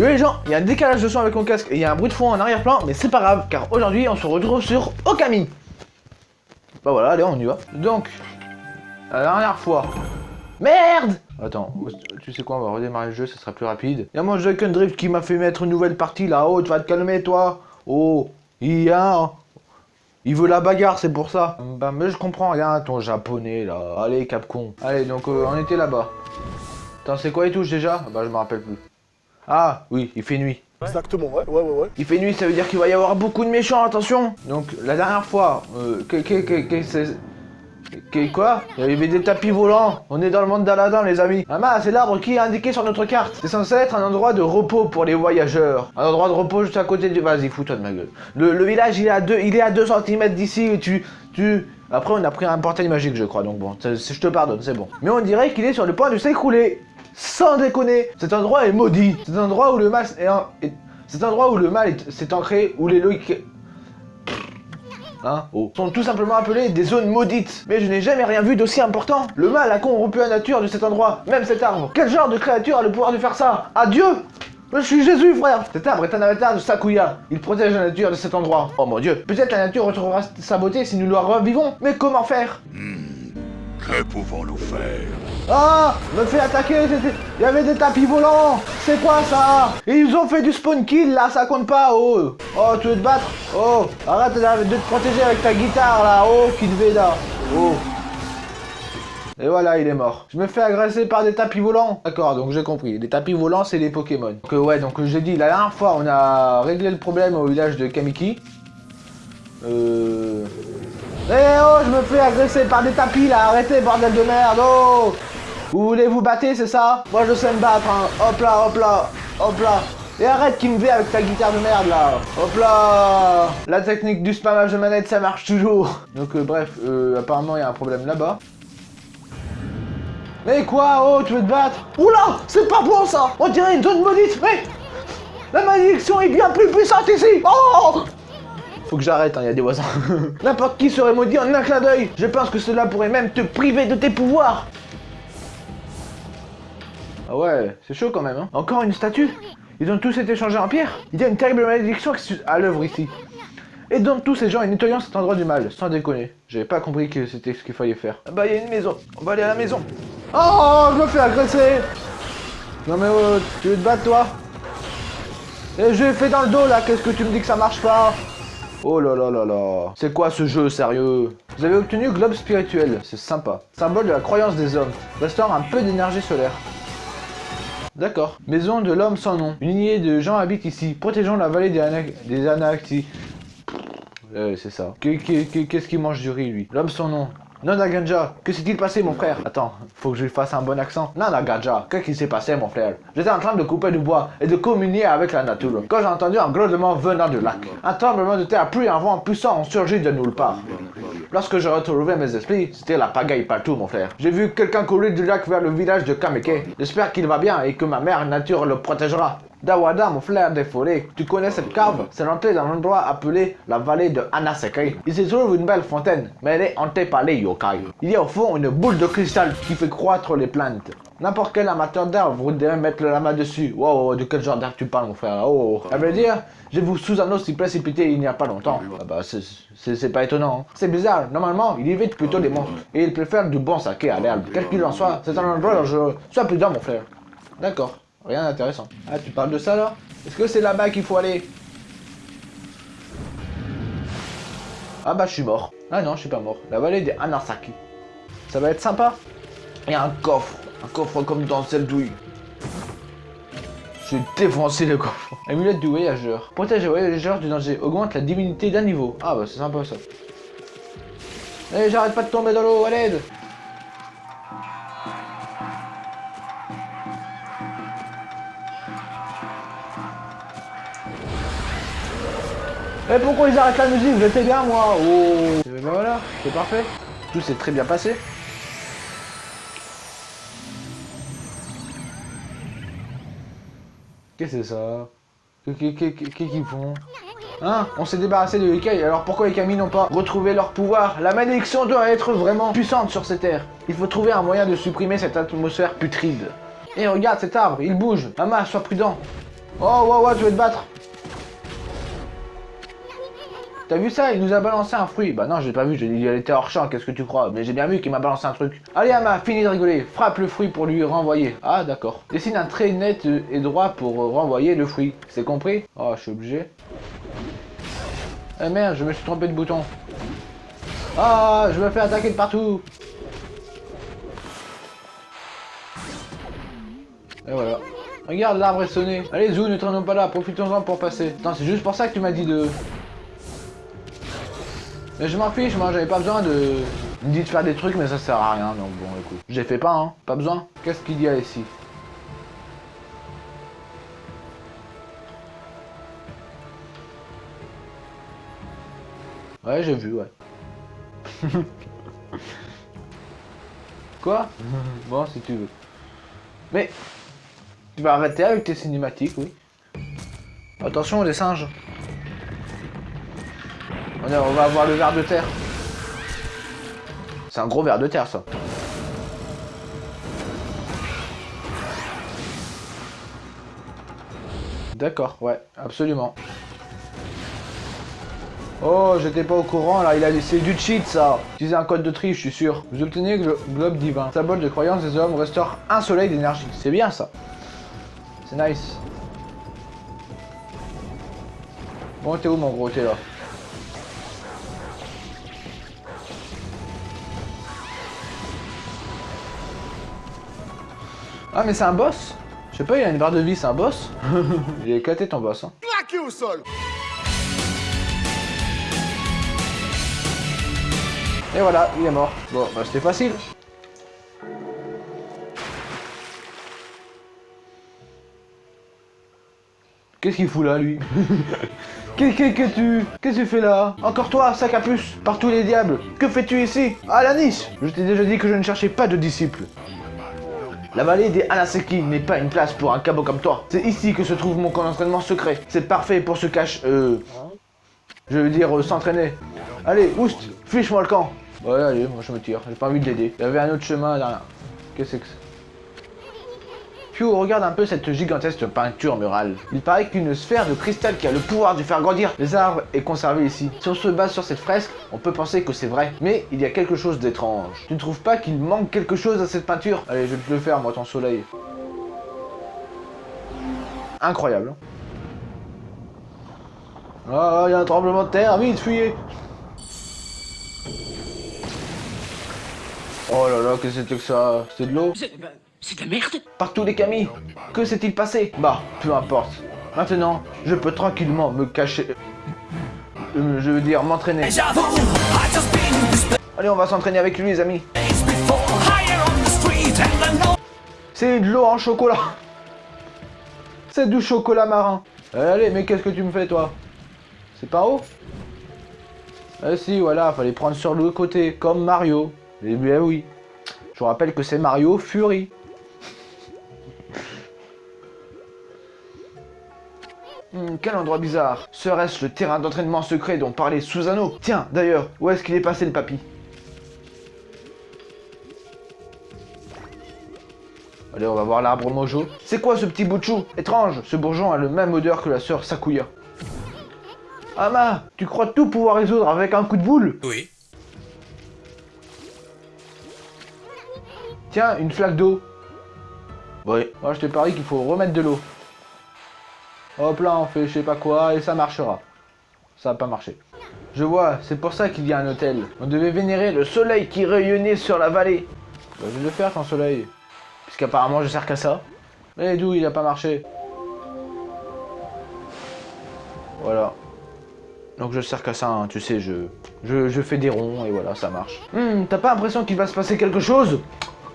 Yo les gens, il y a un décalage de son avec mon casque et il y a un bruit de fond en arrière-plan, mais c'est pas grave, car aujourd'hui on se retrouve sur Okami. Bah voilà, allez, on y va. Donc, la dernière fois... Merde Attends, tu sais quoi, on va redémarrer le jeu, ça sera plus rapide. Il y a mon Joy Drift qui m'a fait mettre une nouvelle partie là-haut, tu vas te calmer toi Oh, il y a... Il veut la bagarre, c'est pour ça. Bah mais je comprends rien, ton japonais là. Allez, Capcom. Allez, donc euh, on était là-bas. Attends, c'est quoi les touches déjà? Bah je me rappelle plus. Ah, oui, il fait nuit. Exactement, ouais, ouais, ouais, ouais. Il fait nuit, ça veut dire qu'il va y avoir beaucoup de méchants, attention Donc, la dernière fois, euh, que, que, que, que quoi? Il y avait des tapis volants. On est dans le monde d'Aladin, les amis. Ah c'est l'arbre qui est indiqué sur notre carte. C'est censé être un endroit de repos pour les voyageurs. Un endroit de repos juste à côté du... Vas-y, fous-toi de ma gueule. Le, village, il est à 2 il est à 2 cm d'ici tu... tu... Après, on a pris un portail magique, je crois, donc bon, je te pardonne, c'est bon. Mais on dirait qu'il est sur le point de s'écrouler. Sans déconner, cet endroit est maudit. C'est un endroit où le mal est, c'est un endroit où le mal s'est ancré, où les loïcs Hein oh. sont tout simplement appelés des zones maudites. Mais je n'ai jamais rien vu d'aussi important. Le mal a corrompu la nature de cet endroit, même cet arbre. Quel genre de créature a le pouvoir de faire ça? Adieu je suis Jésus, frère Cet arbre est un avatar de Sakuya. Il protège la nature de cet endroit. Oh mon dieu. Peut-être la nature retrouvera sa beauté si nous la revivons. Mais comment faire? Hmm. Que pouvons-nous faire ah Me fait attaquer Il y avait des tapis volants C'est quoi ça? Ils ont fait du spawn kill là, ça compte pas, oh Oh, tu veux te battre? Oh Arrête de te protéger avec ta guitare là, oh, là Oh et voilà, il est mort. Je me fais agresser par des tapis volants. D'accord, donc j'ai compris. Les tapis volants, c'est les Pokémon. Donc ouais, donc j'ai dit, la dernière fois, on a réglé le problème au village de Kamiki. Euh... Eh oh, je me fais agresser par des tapis là, arrêtez bordel de merde, oh. Vous voulez vous battre, c'est ça? Moi je sais me battre, hein. hop là, hop là, hop là. Et arrête qui me fait avec ta guitare de merde là. Hop là. La technique du spammage de manette ça marche toujours. Donc euh, bref, euh, apparemment il y a un problème là-bas. Mais quoi Oh tu veux te battre? Oula C'est pas bon ça. On dirait une zone maudite Mais La malédiction est bien plus puissante ici. Oh faut que j'arrête, hein, il y a des voisins. N'importe qui serait maudit en un clin d'œil. Je pense que cela pourrait même te priver de tes pouvoirs. Ah ouais, c'est chaud quand même, hein. Encore une statue? Ils ont tous été changés en pierre? Il y a une terrible malédiction à l'œuvre ici. Et donc tous ces gens est nettoyant cet endroit du mal, sans déconner. J'avais pas compris que c'était ce qu'il fallait faire. Ah bah il y a une maison, on va aller à la maison. Oh, je me fais agresser Non mais oh, tu veux te battre toi? Et je fait dans le dos là, qu'est-ce que tu me dis que ça marche pas? Oh là là là là. C'est quoi ce jeu, sérieux? Vous avez obtenu Globe Spirituel, c'est sympa. Symbole de la croyance des hommes. Restaure un peu d'énergie solaire. D'accord. Maison de l'homme sans nom. Une lignée de gens habitent ici, protégeant la vallée des, Ana Euh, c'est ça. Qu'est-ce qu'il mange du riz, lui? L'homme sans nom. Nana Ganja, que s'est-il passé mon frère? Attends, faut que je lui fasse un bon accent. Nana Ganja, qu'est-ce qui s'est passé mon frère? J'étais en train de couper du bois et de communier avec la nature quand j'ai entendu un grondement venant du lac. Un tremblement de terre puis un vent puissant ont surgi de nulle part. Lorsque j'ai retrouvé mes esprits, c'était la pagaille partout mon frère. J'ai vu quelqu'un courir du lac vers le village de Kameke. J'espère qu'il va bien et que ma mère nature le protégera. Dawada, mon frère des forêts, tu connais cette cave? C'est l'entrée d'un endroit appelé la vallée de Anasekai. Il se trouve une belle fontaine, mais elle est hantée par les yokai. Il y a au fond une boule de cristal qui fait croître les plantes. N'importe quel amateur d'arbres voudrait mettre le lama dessus. Wow, de quel genre d'arbre tu parles, mon frère? Oh, à vrai dire, j'ai vu Susano s'y précipiter il n'y a pas longtemps. Ah bah, c'est pas étonnant. Hein. C'est bizarre, normalement, il évite plutôt des monstres. Et il préfère du bon saké à l'herbe. Quel qu'il en soit, c'est un endroit dangereux. Sois prudent, mon frère. D'accord. Rien d'intéressant. Ah, tu parles de ça là? Est-ce que c'est là-bas qu'il faut aller? Ah bah je suis mort. Ah non, je suis pas mort. La vallée des Anasaki. Ça va être sympa? Il un coffre. Un coffre comme dans celle douille. Je vais défoncer le coffre. Amulette du voyageur. Protège les voyageurs du danger. Augmente la divinité d'un niveau. Ah bah c'est sympa ça. Eh j'arrête pas de tomber dans l'eau, à Mais pourquoi ils arrêtent la musique? J'étais bien moi Oh ben voilà, c'est parfait. Tout s'est très bien passé. Qu'est-ce que c'est ça? Qu'est-ce qu'ils font? Hein? On s'est débarrassé de Ikai, alors pourquoi les Kami n'ont pas retrouvé leur pouvoir? La malédiction doit être vraiment puissante sur cette terre. Il faut trouver un moyen de supprimer cette atmosphère putride. Et regarde cet arbre, il bouge. Mama, sois prudent. Oh, ouais, ouais, tu veux te battre? T'as vu ça? Il nous a balancé un fruit. Bah non, j'ai pas vu, il était hors champ, qu'est-ce que tu crois? Mais j'ai bien vu qu'il m'a balancé un truc. Allez Ama, fini de rigoler. Frappe le fruit pour lui renvoyer. Ah d'accord. Dessine un trait net et droit pour renvoyer le fruit. C'est compris? Oh, je suis obligé. Eh merde, je me suis trompé de bouton. Ah, je me fais attaquer de partout. Et voilà. Regarde, l'arbre est sonné. Allez, Zou, ne traînons pas là, profitons-en pour passer. Non, c'est juste pour ça que tu m'as dit de... Mais je m'en fiche, moi, j'avais pas besoin de... Il me dit de faire des trucs, mais ça sert à rien, donc bon, écoute. J'ai fait pas, hein. Pas besoin. Qu'est-ce qu'il y a ici? Ouais, j'ai vu, ouais. Quoi? Bon, si tu veux. Mais, tu vas arrêter avec tes cinématiques, oui. Attention, les singes. On, va avoir le ver de terre. C'est un gros ver de terre, ça. D'accord, ouais, absolument. Oh, j'étais pas au courant là, il a laissé du cheat ça Utilisez un code de tri, je suis sûr. Vous obtenez le globe divin. Symbole de croyance des hommes restaure un soleil d'énergie. C'est bien ça. C'est nice. Bon, t'es où mon gros T'es là. Ah mais c'est un boss Je sais pas, il a une barre de vie, c'est un boss Il est éclaté ton boss. Hein. Plaqué au sol Et voilà, il est mort. Bon, bah c'était facile. Qu'est-ce qu'il fout là, lui? Qu'est-ce que tu... Qu'est-ce que tu fais là? Encore toi, sac à puce, par tous les diables Que fais-tu ici? Ah, la niche Je t'ai déjà dit que je ne cherchais pas de disciples. La vallée des Anaseki n'est pas une place pour un cabot comme toi. C'est ici que se trouve mon camp d'entraînement secret. C'est parfait pour se cacher... Euh... Je veux dire, euh, s'entraîner. Allez, oust, fiche-moi le camp. Ouais, allez, moi je me tire. J'ai pas envie de l'aider. Il y avait un autre chemin derrière. Qu'est-ce que c'est Regarde un peu cette gigantesque peinture murale. Il paraît qu'une sphère de cristal qui a le pouvoir de faire grandir les arbres est conservée ici. Si on se base sur cette fresque, on peut penser que c'est vrai. Mais il y a quelque chose d'étrange. Tu ne trouves pas qu'il manque quelque chose à cette peinture? Allez, je vais te le faire, moi, ton soleil. Incroyable. Ah, il y a un tremblement de terre, vite, fuyez Oh là là, qu'est-ce que c'était que ça? C'est de l'eau? C'est de la merde Partout les camis Que s'est-il passé Bah, peu importe. Maintenant, je peux tranquillement me cacher... Euh, je veux dire, m'entraîner. Allez, on va s'entraîner avec lui, les amis. C'est de l'eau en chocolat C'est du chocolat marin Allez, mais qu'est-ce que tu me fais, toi C'est pas haut Ah si, voilà, fallait prendre sur le côté, comme Mario. Eh bien oui. Je vous rappelle que c'est Mario Fury. Quel endroit bizarre. Serait-ce le terrain d'entraînement secret dont parlait Susano Tiens, d'ailleurs, où est-ce qu'il est passé le papy? Allez, on va voir l'arbre mojo. C'est quoi ce petit bout de chou? Étrange, ce bourgeon a le même odeur que la sœur Sakuya. Ama, tu crois tout pouvoir résoudre avec un coup de boule? Oui. Tiens, une flaque d'eau. Oui. Moi, je te parie qu'il faut remettre de l'eau. Hop là, on fait je sais pas quoi et ça marchera. Ça va pas marché. Je vois, c'est pour ça qu'il y a un hôtel. On devait vénérer le soleil qui rayonnait sur la vallée. Bah, je vais le faire, ton soleil. Puisqu'apparemment, je sers qu'à ça. Mais d'où il a pas marché? Voilà. Donc je sers qu'à ça, hein, tu sais, je, je, je fais des ronds et voilà, ça marche. Hum, t'as pas l'impression qu'il va se passer quelque chose?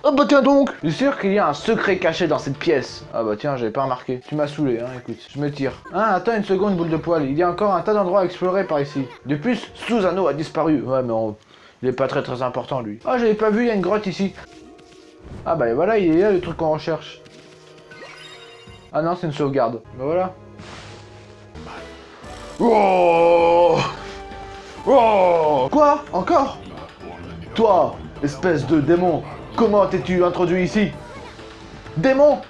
Oh bah tiens donc Je suis sûr qu'il y a un secret caché dans cette pièce. Ah bah tiens, j'avais pas remarqué. Tu m'as saoulé, hein, écoute. Je me tire. Ah, attends une seconde, boule de poil. Il y a encore un tas d'endroits à explorer par ici. De plus, Susano a disparu. Ouais, mais on... il est pas très très important, lui. Ah, j'avais pas vu, il y a une grotte ici. Ah bah voilà, il est là le truc qu'on recherche. Ah non, c'est une sauvegarde. Bah voilà. Oh Oh Quoi? Encore? Toi, espèce de démon Comment t'es-tu introduit ici? Démon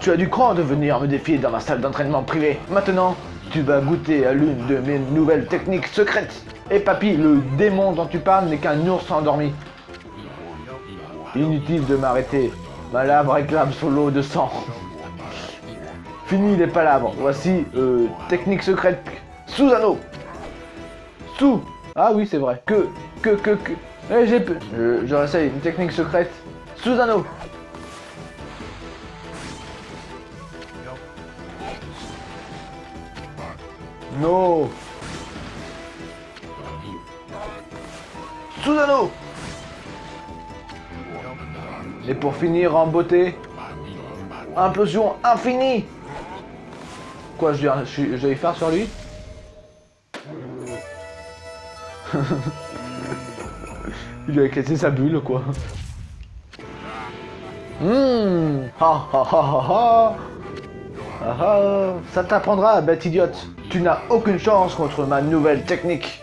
Tu as du cran de venir me défier dans ma salle d'entraînement privée. Maintenant, tu vas goûter à l'une de mes nouvelles techniques secrètes. Et papy, le démon dont tu parles n'est qu'un ours endormi. Inutile de m'arrêter. Ma lave réclame son lot de sang. Fini les palabres. Voici euh, technique secrète sous anneau. Sous. Ah oui, c'est vrai. Que, que, que, que. Eh, j'ai. Je, je réessaye une technique secrète sous anneau. Non. Sous anneau. Et pour finir en beauté, implosion infinie. Quoi, je vais, faire sur lui Il lui a éclaté sa bulle, quoi. Hum, ha ha ha ha ça t'apprendra, bête idiote. Tu n'as aucune chance contre ma nouvelle technique.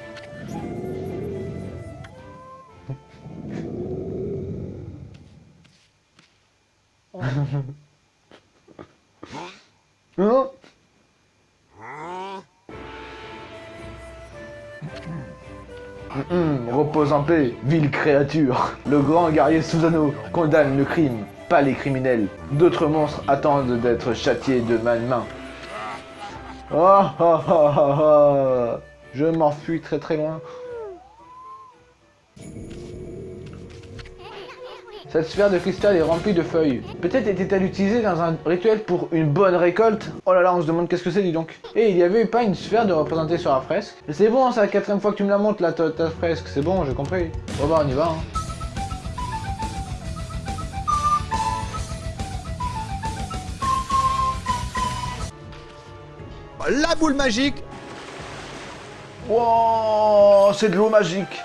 Ville créature. Le grand guerrier Susano condamne le crime, pas les criminels. D'autres monstres attendent d'être châtiés de ma main. Oh, oh, oh. Je m'enfuis très très loin. Cette sphère de cristal est remplie de feuilles. Peut-être était-elle utilisée dans un rituel pour une bonne récolte Oh là là, on se demande qu'est-ce que c'est, dis donc. Et il y avait pas une sphère de représenter sur la fresque? C'est bon, c'est la quatrième fois que tu me la montres, là, ta, ta fresque. C'est bon, j'ai compris. Bon bah, on y va, hein. La boule magique Wow, c'est de l'eau magique.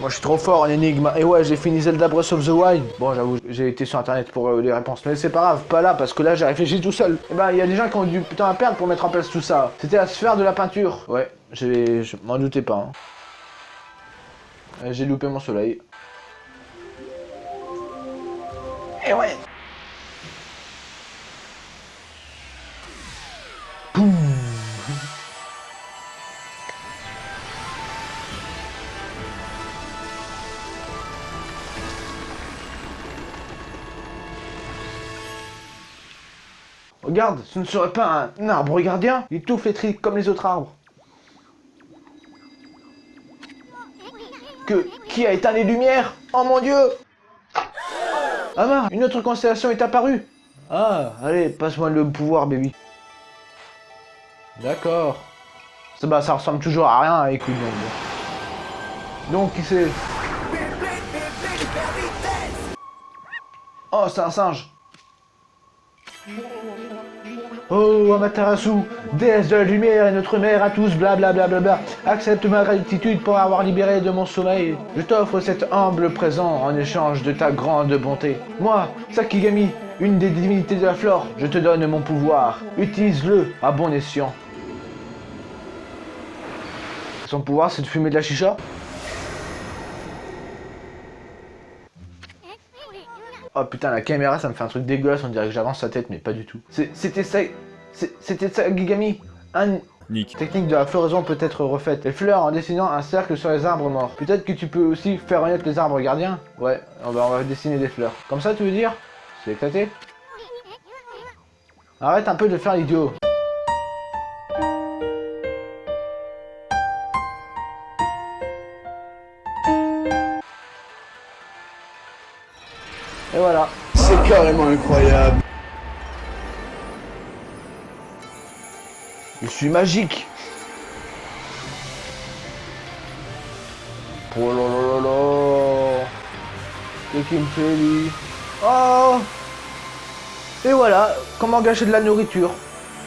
Moi je suis trop fort en énigme. Et ouais, j'ai fini Zelda Breath of the Wild. Bon, j'avoue, j'ai été sur internet pour euh, les réponses. Mais c'est pas grave, pas là, parce que là j'ai réfléchi tout seul. Et ben, il y a des gens qui ont du putain à perdre pour mettre en place tout ça. C'était la sphère de la peinture. Ouais, je m'en doutais pas. hein. Euh, J'ai loupé mon soleil. Et ouais Regarde, ce ne serait pas un arbre gardien Il est tout flétri comme les autres arbres. Que Qui a éteint les lumières? Oh mon dieu Ah mince, une autre constellation est apparue Ah, allez, passe-moi le pouvoir, baby. D'accord. Ça, bah, ça ressemble toujours à rien avec une bombe. Donc, qui c'est? Oh, c'est un singe Oh, Amaterasu, déesse de la lumière et notre mère à tous, blablabla, bla, bla, bla, accepte ma gratitude pour avoir libéré de mon sommeil. Je t'offre cet humble présent en échange de ta grande bonté. Moi, Sakigami, une des divinités de la flore, je te donne mon pouvoir. Utilise-le à bon escient. Son pouvoir, c'est de fumer de la chicha? Oh putain, la caméra, ça me fait un truc dégueulasse, on dirait que j'avance sa tête, mais pas du tout. C'est- C'était ça... C'était ça, Gigami? Un... Nick. Technique de la floraison peut être refaite. Les fleurs en dessinant un cercle sur les arbres morts. Peut-être que tu peux aussi faire renaître les arbres gardiens? Ouais, on va, on va dessiner des fleurs. Comme ça, tu veux dire? C'est éclaté? Arrête un peu de faire l'idiot. C'est carrément incroyable Je suis magique. Oh là là là. Qu'est-ce me fait lui Oh Et voilà, comment gâcher de la nourriture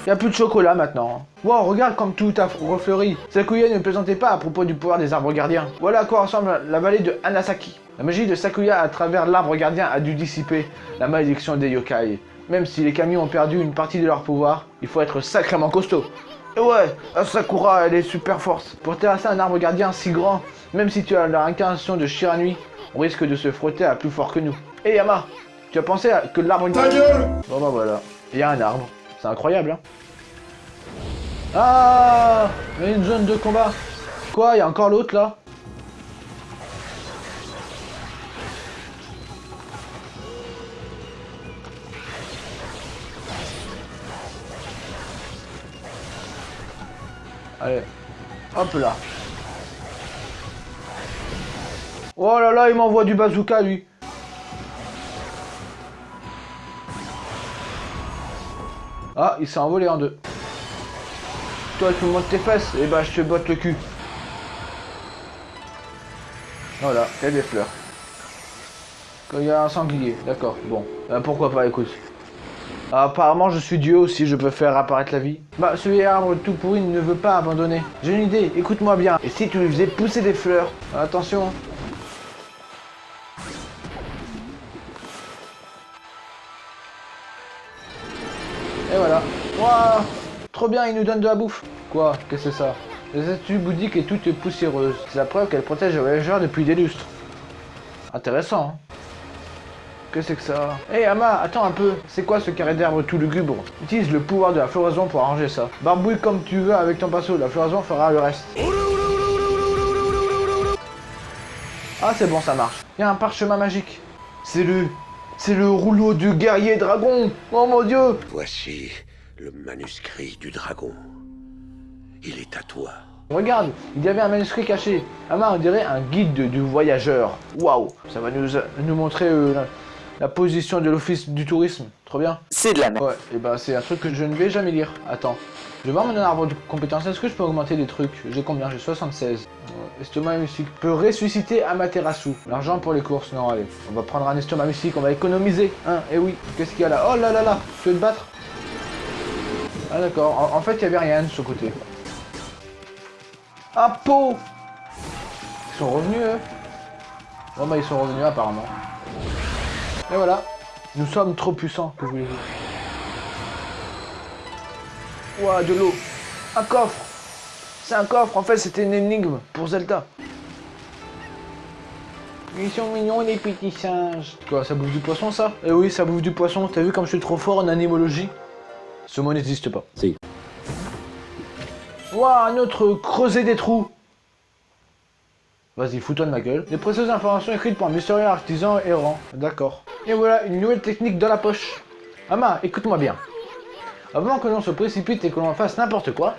Il a plus de chocolat maintenant. Wow, regarde comme tout a refleuri. Sakuya ne plaisantait pas à propos du pouvoir des arbres gardiens. Voilà à quoi ressemble la vallée de Anasaki. La magie de Sakuya à travers l'arbre gardien a dû dissiper la malédiction des yokai. Même si les camions ont perdu une partie de leur pouvoir, il faut être sacrément costaud. Et ouais, Sakura, elle est super forte. Pour terrasser un arbre gardien si grand, même si tu as la réincarnation de Shiranui, on risque de se frotter à plus fort que nous. Hé Yama, tu as pensé à que l'arbre... Ta gueule Bon bah voilà, il y a un arbre. C'est incroyable, hein. Ah une zone de combat. Quoi Il y a encore l'autre, là? Allez, hop là. Oh là là, il m'envoie du bazooka, lui. Ah, il s'est envolé en deux. Toi, tu montes tes fesses, et bah je te botte le cul. Voilà, il y a des fleurs. Quand il y a un sanglier, d'accord, bon. Euh, pourquoi pas, écoute. Apparemment, je suis Dieu aussi, je peux faire apparaître la vie. Bah, ce vieil arbre tout pourri ne veut pas abandonner. J'ai une idée, écoute-moi bien. Et si tu lui faisais pousser des fleurs? Attention. Waouh Trop bien, il nous donne de la bouffe. Quoi Qu'est-ce que c'est ça? La statue bouddhique est toute poussiéreuse. C'est la preuve qu'elle protège les voyageurs depuis des lustres. Intéressant, hein que c'est que ça? Hé Ama, attends un peu. C'est quoi ce carré d'herbe tout lugubre? Utilise le pouvoir de la floraison pour arranger ça. Barbouille comme tu veux avec ton pinceau, la floraison fera le reste. Ah c'est bon, ça marche. Il y a un parchemin magique. C'est le... C'est le rouleau du guerrier dragon Oh mon dieu Voici le manuscrit du dragon. Il est à toi. Regarde, il y avait un manuscrit caché. Ama, on dirait un guide du voyageur. Waouh Ça va nous, nous montrer euh, la, la position de l'office du tourisme. Trop bien. C'est de la merde. Ouais, et ben c'est un truc que je ne vais jamais lire. Attends. Je vais voir mon arbre de compétences. Est-ce que je peux augmenter des trucs? J'ai combien? J'ai 76. Euh, estomac mystique peut ressusciter Amaterasu. L'argent pour les courses. Non, allez. On va prendre un estomac mystique. On va économiser. Hein Et oui. Qu'est-ce qu'il y a là? Oh là là là Tu veux te battre? Ah d'accord. En, fait, il y avait rien de ce côté. Un pot Ils sont revenus, eux Bon bah ils sont revenus apparemment. Et voilà. Nous sommes trop puissants, que voulez-vous Ouah, de l'eau. Un coffre. C'est un coffre, en fait c'était une énigme pour Zelda. Ils sont mignons les petits singes. Quoi, ça bouffe du poisson ça? Eh oui, ça bouffe du poisson. T'as vu comme je suis trop fort en animologie? Ce mot n'existe pas. Si. Ouah, un autre creuser des trous. Vas-y, fous-toi de ma gueule. Les précieuses informations écrites par un mystérieux artisan errant. D'accord. Et voilà, une nouvelle technique dans la poche. Ama, écoute-moi bien. Avant que l'on se précipite et que l'on fasse n'importe quoi,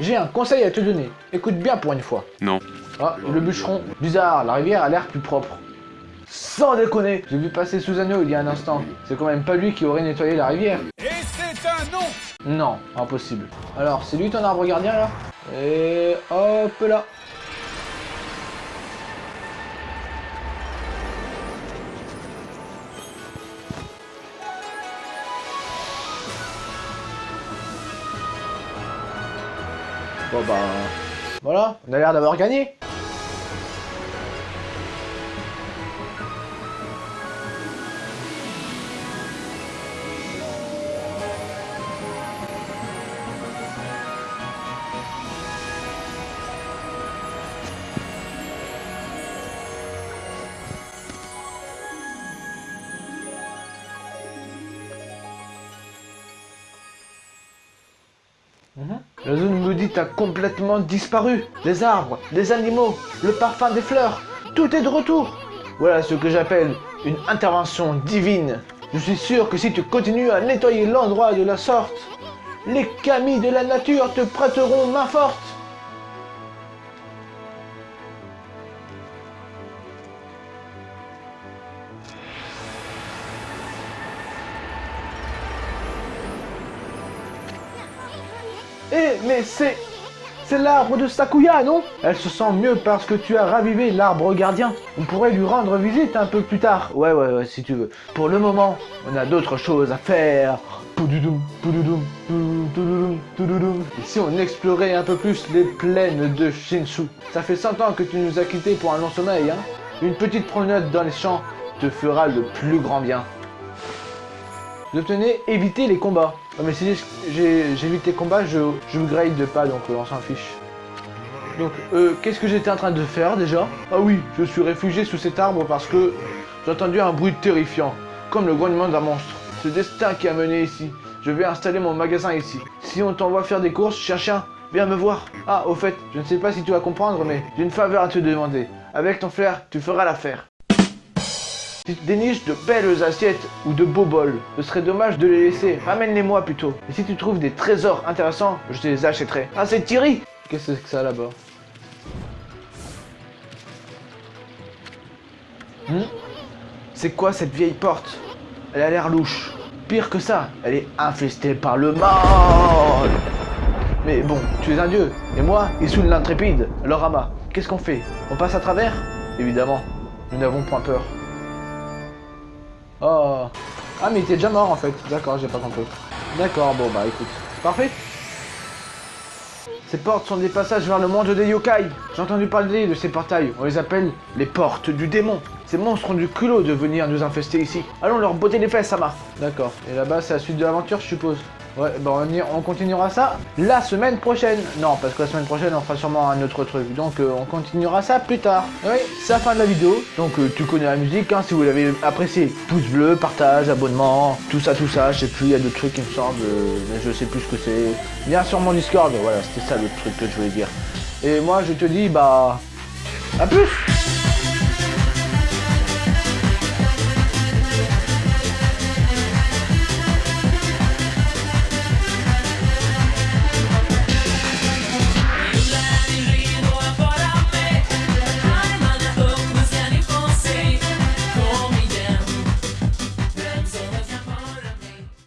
j'ai un conseil à te donner. Écoute bien pour une fois. Non. Ah, le bûcheron. Bizarre, la rivière a l'air plus propre. Sans déconner J'ai vu passer Susanoo il y a un instant. C'est quand même pas lui qui aurait nettoyé la rivière. Et non impossible. Alors, c'est lui ton arbre gardien là? Et hop là! Bon bah... Voilà, on a l'air d'avoir gagné complètement disparu. Les arbres, les animaux, le parfum des fleurs, tout est de retour. Voilà ce que j'appelle une intervention divine. Je suis sûr que si tu continues à nettoyer l'endroit de la sorte, les camis de la nature te prêteront main forte. Eh, mais c'est... C'est l'arbre de Sakuya, non? Elle se sent mieux parce que tu as ravivé l'arbre gardien. On pourrait lui rendre visite un peu plus tard. Ouais, ouais, ouais, si tu veux. Pour le moment, on a d'autres choses à faire. Et si on explorait un peu plus les plaines de Shinsu Ça fait 100 ans que tu nous as quittés pour un long sommeil, hein Une petite promenade dans les champs te fera le plus grand bien. J'obtenais éviter les combats. Ouais, mais si j'évite les combats, je, je grade pas, donc euh, on s'en fiche. Donc, euh, qu'est-ce que j'étais en train de faire déjà? Ah oui, je suis réfugié sous cet arbre parce que j'ai entendu un bruit terrifiant, comme le grognement d'un monstre. C'est le destin qui a mené ici. Je vais installer mon magasin ici. Si on t'envoie faire des courses, chien chien, viens me voir. Ah, au fait, je ne sais pas si tu vas comprendre, mais j'ai une faveur à te demander. Avec ton flair, tu feras l'affaire. Tu déniches de belles assiettes ou de beaux bols, ce serait dommage de les laisser. Ramène-les-moi plutôt. Et si tu trouves des trésors intéressants, je te les achèterai. Ah, c'est Thierry Qu'est-ce que c'est que ça là-bas? Hmm? C'est quoi cette vieille porte? Elle a l'air louche. Pire que ça, elle est infestée par le mal. Mais bon, tu es un dieu, et moi, Issoul l'intrépide, Lorama. Qu'est-ce qu'on fait? On passe à travers? Évidemment, nous n'avons point peur. Oh. Ah, mais il était déjà mort en fait. D'accord, j'ai pas compris. D'accord, bon bah écoute. Parfait. Ces portes sont des passages vers le monde des yokai. J'ai entendu parler de ces portails. On les appelle les portes du démon. Ces monstres ont du culot de venir nous infester ici. Allons leur botter les fesses, Sama. D'accord. Et là-bas, c'est la suite de l'aventure, je suppose. Ouais, bah on, y- on continuera ça la semaine prochaine. Non, parce que la semaine prochaine, on fera sûrement un autre truc. Donc, euh, on continuera ça plus tard. Oui, c'est la fin de la vidéo. Donc, euh, tu connais la musique, hein, si vous l'avez apprécié. Pouce bleu, partage, abonnement, tout ça, tout ça. Je sais plus, il y a d'autres trucs, il me semble. euh, mais je sais plus ce que c'est. Viens sur mon Discord. Voilà, c'était ça le truc que je voulais dire. Et moi, je te dis, bah... À plus